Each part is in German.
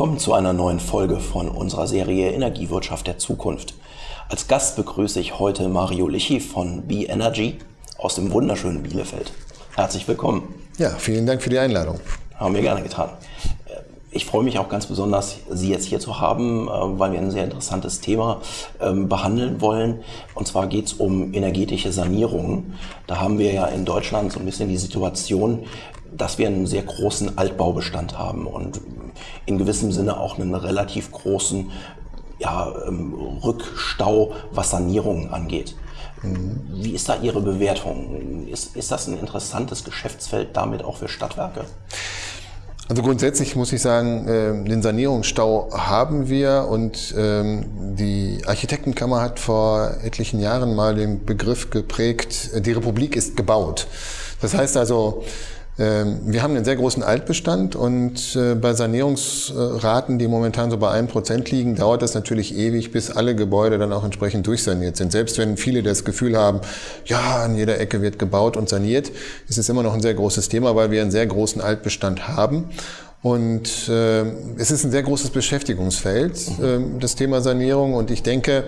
Willkommen zu einer neuen Folge von unserer Serie Energiewirtschaft der Zukunft. Als Gast begrüße ich heute Mario Lichi von B-Energy aus dem wunderschönen Bielefeld. Herzlich willkommen. Ja, vielen Dank für die Einladung. Haben wir gerne getan. Ich freue mich auch ganz besonders, Sie jetzt hier zu haben, äh, weil wir ein sehr interessantes Thema ähm, behandeln wollen. Und zwar geht es um energetische Sanierung. Da haben wir ja in Deutschland so ein bisschen die Situation, dass wir einen sehr großen Altbaubestand haben und in gewissem Sinne auch einen relativ großen ja, ähm, Rückstau, was Sanierungen angeht. Mhm. Wie ist da Ihre Bewertung? Ist, ist das ein interessantes Geschäftsfeld damit auch für Stadtwerke? Also grundsätzlich muss ich sagen, ähm, den Sanierungsstau haben wir und ähm, die Architektenkammer hat vor etlichen Jahren mal den Begriff geprägt, die Republik ist gebaut. Das heißt also, ähm, wir haben einen sehr großen Altbestand und äh, bei Sanierungsraten, die momentan so bei 1% liegen, dauert das natürlich ewig, bis alle Gebäude dann auch entsprechend durchsaniert sind. Selbst wenn viele das Gefühl haben, ja, an jeder Ecke wird gebaut und saniert, ist es immer noch ein sehr großes Thema, weil wir einen sehr großen Altbestand haben. Und äh, es ist ein sehr großes Beschäftigungsfeld, äh, das Thema Sanierung. Und ich denke,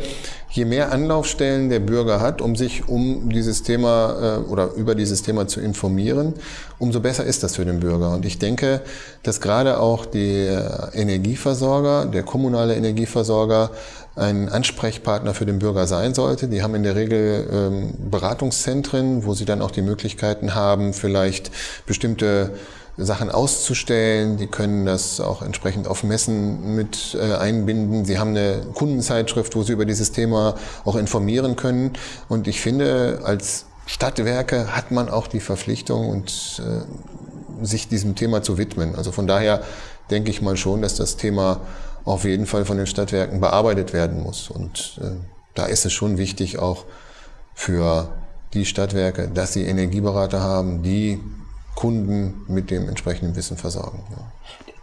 je mehr Anlaufstellen der Bürger hat, um sich um dieses Thema äh, oder über dieses Thema zu informieren, umso besser ist das für den Bürger. Und ich denke, dass gerade auch der Energieversorger, der kommunale Energieversorger, ein Ansprechpartner für den Bürger sein sollte. Die haben in der Regel ähm, Beratungszentren, wo sie dann auch die Möglichkeiten haben, vielleicht bestimmte Sachen auszustellen. Die können das auch entsprechend auf Messen mit äh, einbinden. Sie haben eine Kundenzeitschrift, wo Sie über dieses Thema auch informieren können. Und ich finde, als Stadtwerke hat man auch die Verpflichtung und äh, sich diesem Thema zu widmen. Also von daher denke ich mal schon, dass das Thema auf jeden Fall von den Stadtwerken bearbeitet werden muss. Und äh, da ist es schon wichtig auch für die Stadtwerke, dass sie Energieberater haben, die Kunden mit dem entsprechenden Wissen versorgen. Ja.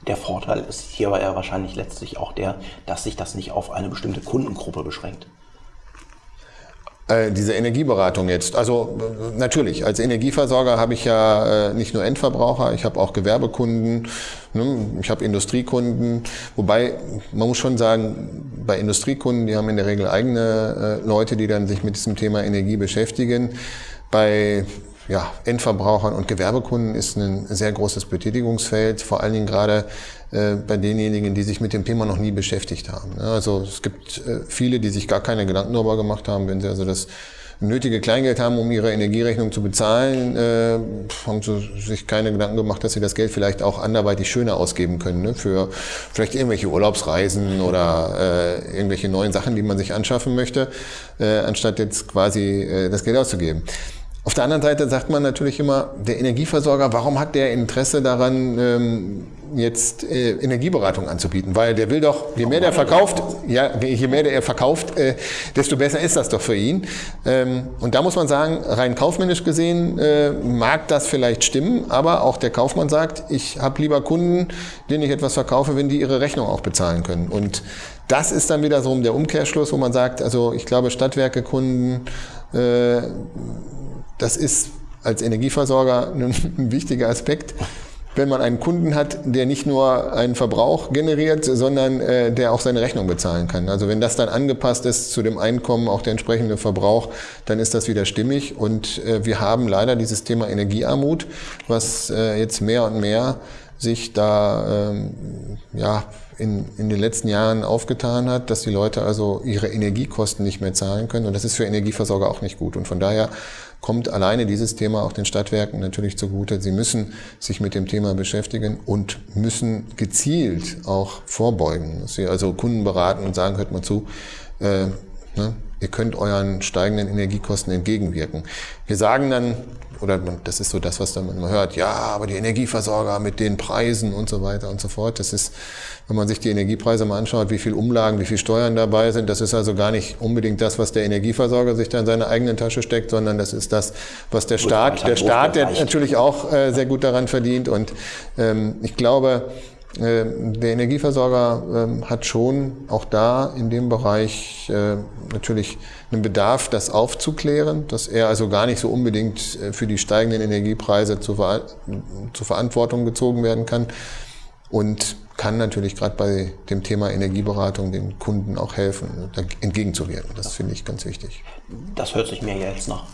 Der Vorteil ist hierbei ja wahrscheinlich letztlich auch der, dass sich das nicht auf eine bestimmte Kundengruppe beschränkt. Äh, diese Energieberatung jetzt. Also natürlich, als Energieversorger habe ich ja äh, nicht nur Endverbraucher, ich habe auch Gewerbekunden, ne, ich habe Industriekunden. Wobei, man muss schon sagen, bei Industriekunden, die haben in der Regel eigene äh, Leute, die dann sich mit diesem Thema Energie beschäftigen. Bei ja, Endverbrauchern und Gewerbekunden ist ein sehr großes Betätigungsfeld, vor allen Dingen gerade äh, bei denjenigen, die sich mit dem Thema noch nie beschäftigt haben. Ja, also es gibt äh, viele, die sich gar keine Gedanken darüber gemacht haben, wenn sie also das nötige Kleingeld haben, um ihre Energierechnung zu bezahlen, äh, haben sie sich keine Gedanken gemacht, dass sie das Geld vielleicht auch anderweitig schöner ausgeben können, ne? für vielleicht irgendwelche Urlaubsreisen oder äh, irgendwelche neuen Sachen, die man sich anschaffen möchte, äh, anstatt jetzt quasi äh, das Geld auszugeben. Auf der anderen Seite sagt man natürlich immer, der Energieversorger, warum hat der Interesse daran, ähm, jetzt äh, Energieberatung anzubieten? Weil der will doch, je mehr der verkauft, ja, je mehr der verkauft, äh, desto besser ist das doch für ihn. Ähm, und da muss man sagen, rein kaufmännisch gesehen äh, mag das vielleicht stimmen, aber auch der Kaufmann sagt, ich habe lieber Kunden, denen ich etwas verkaufe, wenn die ihre Rechnung auch bezahlen können. Und das ist dann wieder so der Umkehrschluss, wo man sagt, also ich glaube, Stadtwerkekunden das ist als Energieversorger ein, wichtiger Aspekt wenn man einen Kunden hat, der nicht nur einen Verbrauch generiert, sondern äh, der auch seine Rechnung bezahlen kann. Also wenn das dann angepasst ist zu dem Einkommen, auch der entsprechende Verbrauch, dann ist das wieder stimmig. Und äh, wir haben leider dieses Thema Energiearmut, was äh, jetzt mehr und mehr sich da ähm, ja, in, in den letzten Jahren aufgetan hat, dass die Leute also ihre Energiekosten nicht mehr zahlen können. Und das ist für Energieversorger auch nicht gut. Und von daher kommt alleine dieses Thema auch den Stadtwerken natürlich zugute. Sie müssen sich mit dem Thema beschäftigen und müssen gezielt auch vorbeugen. Sie also Kunden beraten und sagen, hört mal zu, äh, ne, ihr könnt euren steigenden Energiekosten entgegenwirken. Wir sagen dann, oder das ist so das, was dann man hört, ja, aber die Energieversorger mit den Preisen und so weiter und so fort, das ist, wenn man sich die Energiepreise mal anschaut, wie viel Umlagen, wie viel Steuern dabei sind, das ist also gar nicht unbedingt das, was der Energieversorger sich da in seine eigene Tasche steckt, sondern das ist das, was der Staat, der Staat, der natürlich auch äh, sehr gut daran verdient. Und ähm, ich glaube, der Energieversorger ähm, hat schon auch da in dem Bereich äh, natürlich einen Bedarf, das aufzuklären, dass er also gar nicht so unbedingt äh, für die steigenden Energiepreise zur, Verantwortung gezogen werden kann und kann natürlich gerade bei dem Thema Energieberatung den Kunden auch helfen, entgegenzuwirken. Das finde ich ganz wichtig. Das hört sich mir jetzt nach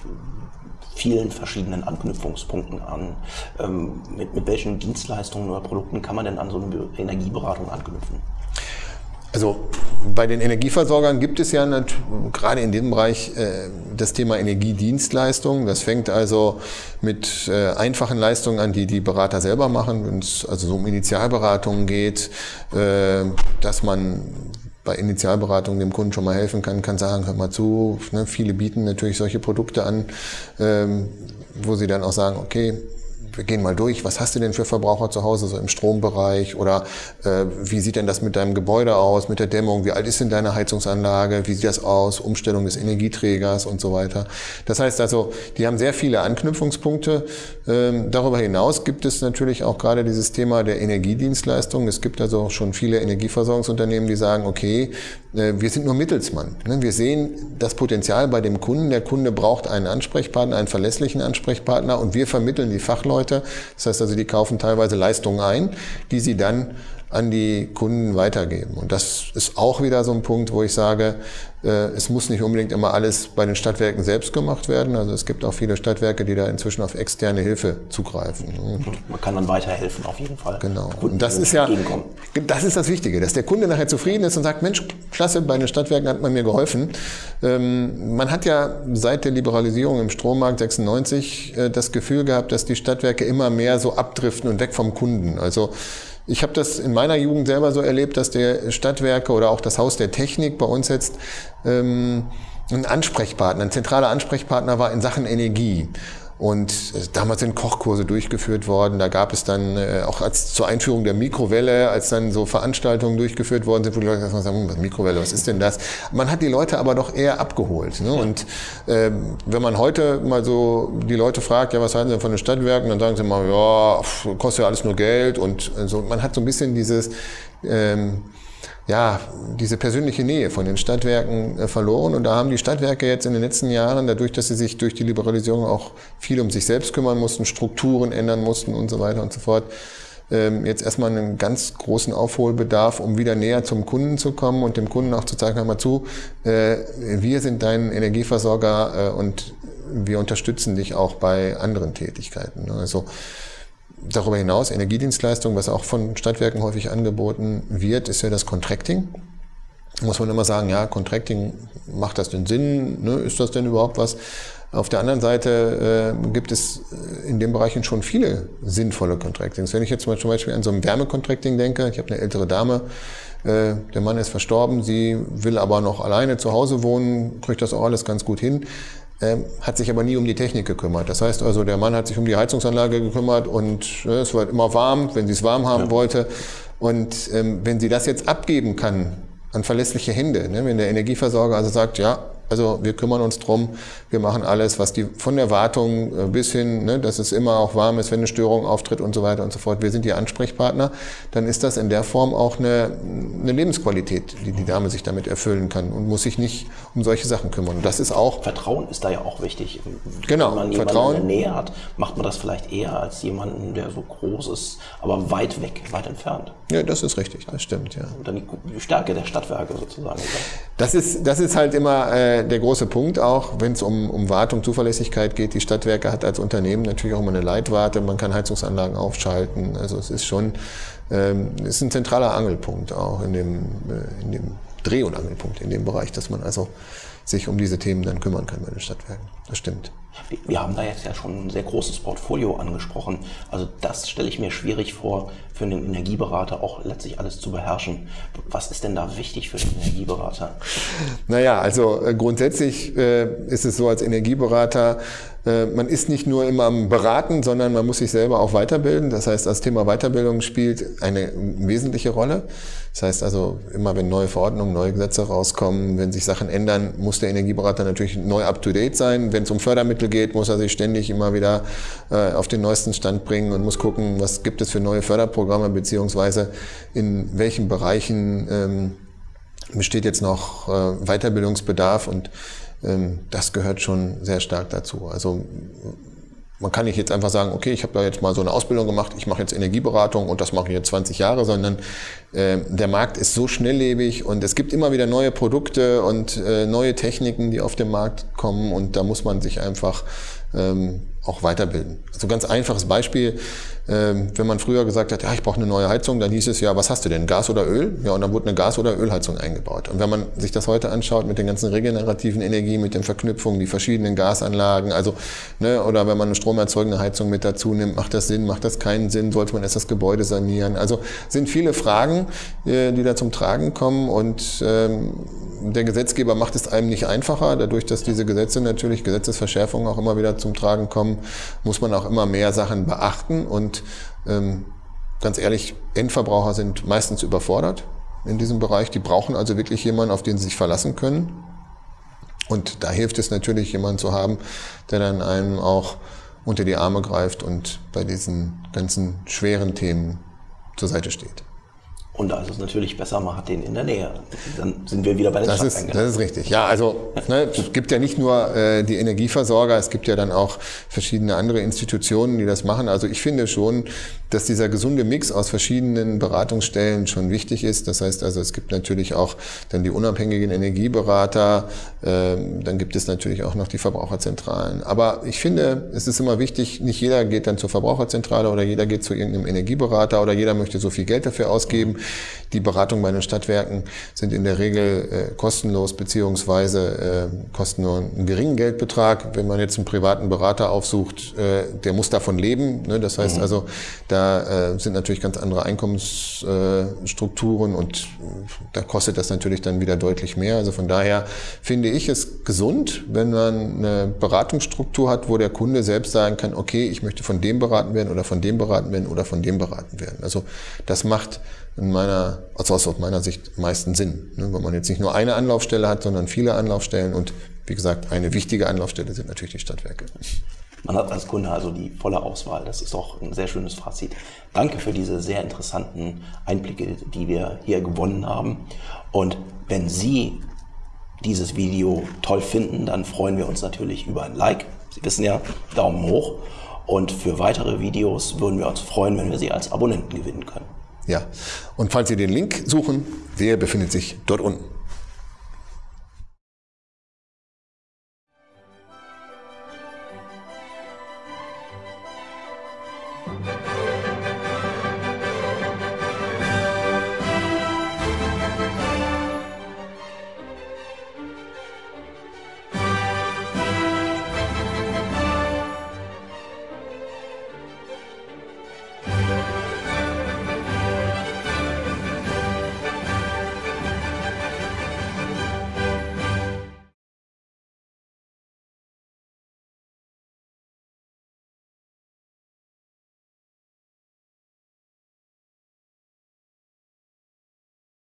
vielen verschiedenen Anknüpfungspunkten an. Ähm, mit, mit welchen Dienstleistungen oder Produkten kann man denn an so eine Energieberatung anknüpfen? Also bei den Energieversorgern gibt es ja gerade in diesem Bereich äh, das Thema Energiedienstleistungen. Das fängt also mit äh, einfachen Leistungen an, die die Berater selber machen, wenn es also so um Initialberatungen geht, äh, dass man bei Initialberatung dem Kunden schon mal helfen kann, kann sagen, hör mal zu, ne, viele bieten natürlich solche Produkte an, ähm, wo sie dann auch sagen, okay, wir gehen mal durch, was hast du denn für Verbraucher zu Hause, so im Strombereich oder äh, wie sieht denn das mit deinem Gebäude aus, mit der Dämmung, wie alt ist denn deine Heizungsanlage, wie sieht das aus, Umstellung des Energieträgers und so weiter. Das heißt also, die haben sehr viele Anknüpfungspunkte. Ähm, darüber hinaus gibt es natürlich auch gerade dieses Thema der Energiedienstleistung. Es gibt also schon viele Energieversorgungsunternehmen, die sagen, okay, äh, wir sind nur Mittelsmann. Ne? Wir sehen das Potenzial bei dem Kunden. Der Kunde braucht einen Ansprechpartner, einen verlässlichen Ansprechpartner und wir vermitteln die Fachleute. Das heißt also, die kaufen teilweise Leistungen ein, die sie dann an die Kunden weitergeben. Und das ist auch wieder so ein Punkt, wo ich sage, äh, es muss nicht unbedingt immer alles bei den Stadtwerken selbst gemacht werden. Also es gibt auch viele Stadtwerke, die da inzwischen auf externe Hilfe zugreifen. Man kann dann weiterhelfen, auf jeden Fall. Genau. Und das ist ja, das ist das Wichtige, dass der Kunde nachher zufrieden ist und sagt, Mensch, klasse, bei den Stadtwerken hat man mir geholfen. Ähm, man hat ja seit der Liberalisierung im Strommarkt 96 äh, das Gefühl gehabt, dass die Stadtwerke immer mehr so abdriften und weg vom Kunden. Also ich habe das in meiner Jugend selber so erlebt, dass der Stadtwerke oder auch das Haus der Technik bei uns jetzt ähm, ein Ansprechpartner, ein zentraler Ansprechpartner war in Sachen Energie. Und äh, damals sind Kochkurse durchgeführt worden. Da gab es dann äh, auch als zur Einführung der Mikrowelle, als dann so Veranstaltungen durchgeführt worden sind, wo die Leute sagen, was Mikrowelle, was ist denn das? Man hat die Leute aber doch eher abgeholt. Ne? Und ähm, wenn man heute mal so die Leute fragt, ja, was halten sie denn von den Stadtwerken, dann sagen sie mal, ja, kostet ja alles nur Geld. Und äh, so, man hat so ein bisschen dieses ähm, ja, diese persönliche Nähe von den Stadtwerken äh, verloren. Und da haben die Stadtwerke jetzt in den letzten Jahren, dadurch, dass sie sich durch die Liberalisierung auch viel um sich selbst kümmern mussten, Strukturen ändern mussten und so weiter und so fort, ähm, jetzt erstmal einen ganz großen Aufholbedarf, um wieder näher zum Kunden zu kommen und dem Kunden auch zu sagen, hör mal zu, äh, wir sind dein Energieversorger äh, und wir unterstützen dich auch bei anderen Tätigkeiten. Also Darüber hinaus Energiedienstleistung, was auch von Stadtwerken häufig angeboten wird, ist ja das Contracting. Muss man immer sagen, ja, Contracting, macht das denn Sinn? Ne? Ist das denn überhaupt was? Auf der anderen Seite äh, gibt es in den Bereichen schon viele sinnvolle Contractings. Wenn ich jetzt zum Beispiel an so ein Wärmecontracting denke, ich habe eine ältere Dame, äh, der Mann ist verstorben, sie will aber noch alleine zu Hause wohnen, kriegt das auch alles ganz gut hin ähm, hat sich aber nie um die Technik gekümmert. Das heißt also, der Mann hat sich um die Heizungsanlage gekümmert und äh, es war immer warm, wenn sie es warm haben ja. wollte. Und ähm, wenn sie das jetzt abgeben kann an verlässliche Hände, ne, wenn der Energieversorger also sagt, ja, also wir kümmern uns drum, wir machen alles, was die von der Wartung äh, bis hin, ne, dass es immer auch warm ist, wenn eine Störung auftritt und so weiter und so fort. Wir sind die Ansprechpartner. Dann ist das in der Form auch eine, eine Lebensqualität, die die Dame sich damit erfüllen kann und muss sich nicht um solche Sachen kümmern. Und das ist auch Vertrauen ist da ja auch wichtig. Genau. Wenn man jemanden Vertrauen. in der Nähe hat, macht man das vielleicht eher als jemanden, der so groß ist, aber weit weg, weit entfernt. Ja, das ist richtig, das stimmt, ja. Und dann die Stärke der Stadtwerke sozusagen. Das ist, das ist halt immer äh, der große Punkt auch, wenn es um, um Wartung, Zuverlässigkeit geht. Die Stadtwerke hat als Unternehmen natürlich auch immer eine Leitwarte, man kann Heizungsanlagen aufschalten. Also es ist schon, ähm, ist ein zentraler Angelpunkt auch in dem, äh, in dem Dreh- und Angelpunkt in dem Bereich, dass man also sich um diese Themen dann kümmern kann bei den Stadtwerken. Das stimmt. Wir haben da jetzt ja schon ein sehr großes Portfolio angesprochen. Also das stelle ich mir schwierig vor, für einen Energieberater auch letztlich alles zu beherrschen. Was ist denn da wichtig für den Energieberater? Naja, also äh, grundsätzlich äh, ist es so als Energieberater, äh, man ist nicht nur immer am Beraten, sondern man muss sich selber auch weiterbilden. Das heißt, das Thema Weiterbildung spielt eine wesentliche Rolle. Das heißt also, immer wenn neue Verordnungen, neue Gesetze rauskommen, wenn sich Sachen ändern, muss der Energieberater natürlich neu up-to-date sein. Wenn es um Fördermittel geht, muss er sich ständig immer wieder äh, auf den neuesten Stand bringen und muss gucken, was gibt es für neue Förderprogramme, beziehungsweise in welchen Bereichen ähm, besteht jetzt noch äh, Weiterbildungsbedarf und ähm, das gehört schon sehr stark dazu. Also man kann nicht jetzt einfach sagen, okay, ich habe da jetzt mal so eine Ausbildung gemacht, ich mache jetzt Energieberatung und das mache ich jetzt 20 Jahre, sondern äh, der Markt ist so schnelllebig und es gibt immer wieder neue Produkte und äh, neue Techniken, die auf den Markt kommen und da muss man sich einfach ähm, auch weiterbilden. Also ganz einfaches Beispiel, ähm, wenn man früher gesagt hat, ja, ich brauche eine neue Heizung, dann hieß es ja, was hast du denn, Gas oder Öl? Ja, und dann wurde eine Gas- oder Ölheizung eingebaut. Und wenn man sich das heute anschaut mit den ganzen regenerativen Energien, mit den Verknüpfungen, die verschiedenen Gasanlagen, also, ne, oder wenn man eine stromerzeugende Heizung mit dazu nimmt, macht das Sinn, macht das keinen Sinn, sollte man erst das Gebäude sanieren? Also sind viele Fragen, äh, die da zum Tragen kommen und ähm, der Gesetzgeber macht es einem nicht einfacher, dadurch, dass diese Gesetze natürlich, Gesetzesverschärfungen auch immer wieder zum Tragen kommen, muss man auch immer mehr Sachen beachten und ähm, ganz ehrlich, Endverbraucher sind meistens überfordert in diesem Bereich. Die brauchen also wirklich jemanden, auf den sie sich verlassen können. Und da hilft es natürlich, jemanden zu haben, der dann einem auch unter die Arme greift und bei diesen ganzen schweren Themen zur Seite steht. Und da ist es natürlich besser, man hat den in der Nähe. Dann sind wir wieder bei den das ist, das ist richtig. Ja, also ne, es gibt ja nicht nur äh, die Energieversorger, es gibt ja dann auch verschiedene andere Institutionen, die das machen. Also ich finde schon, dass dieser gesunde Mix aus verschiedenen Beratungsstellen schon wichtig ist. Das heißt also, es gibt natürlich auch dann die unabhängigen Energieberater, äh, dann gibt es natürlich auch noch die Verbraucherzentralen. Aber ich finde, es ist immer wichtig, nicht jeder geht dann zur Verbraucherzentrale oder jeder geht zu irgendeinem Energieberater oder jeder möchte so viel Geld dafür ausgeben. Die Beratungen bei den Stadtwerken sind in der Regel äh, kostenlos beziehungsweise äh, kosten nur einen geringen Geldbetrag. Wenn man jetzt einen privaten Berater aufsucht, äh, der muss davon leben. Ne? Das heißt mhm. also, da äh, sind natürlich ganz andere Einkommensstrukturen und da kostet das natürlich dann wieder deutlich mehr. Also von daher finde ich es gesund, wenn man eine Beratungsstruktur hat, wo der Kunde selbst sagen kann, okay, ich möchte von dem beraten werden oder von dem beraten werden oder von dem beraten werden. Also das macht in meiner, also aus meiner Sicht meisten Sinn, ne? wenn man jetzt nicht nur eine Anlaufstelle hat, sondern viele Anlaufstellen und wie gesagt, eine wichtige Anlaufstelle sind natürlich die Stadtwerke. Man hat als Kunde also die volle Auswahl. Das ist doch ein sehr schönes Fazit. Danke für diese sehr interessanten Einblicke, die wir hier gewonnen haben. Und wenn Sie dieses Video toll finden, dann freuen wir uns natürlich über ein Like. Sie wissen ja, Daumen hoch. Und für weitere Videos würden wir uns freuen, wenn wir Sie als Abonnenten gewinnen können. Ja, und falls Sie den Link suchen, der befindet sich dort unten.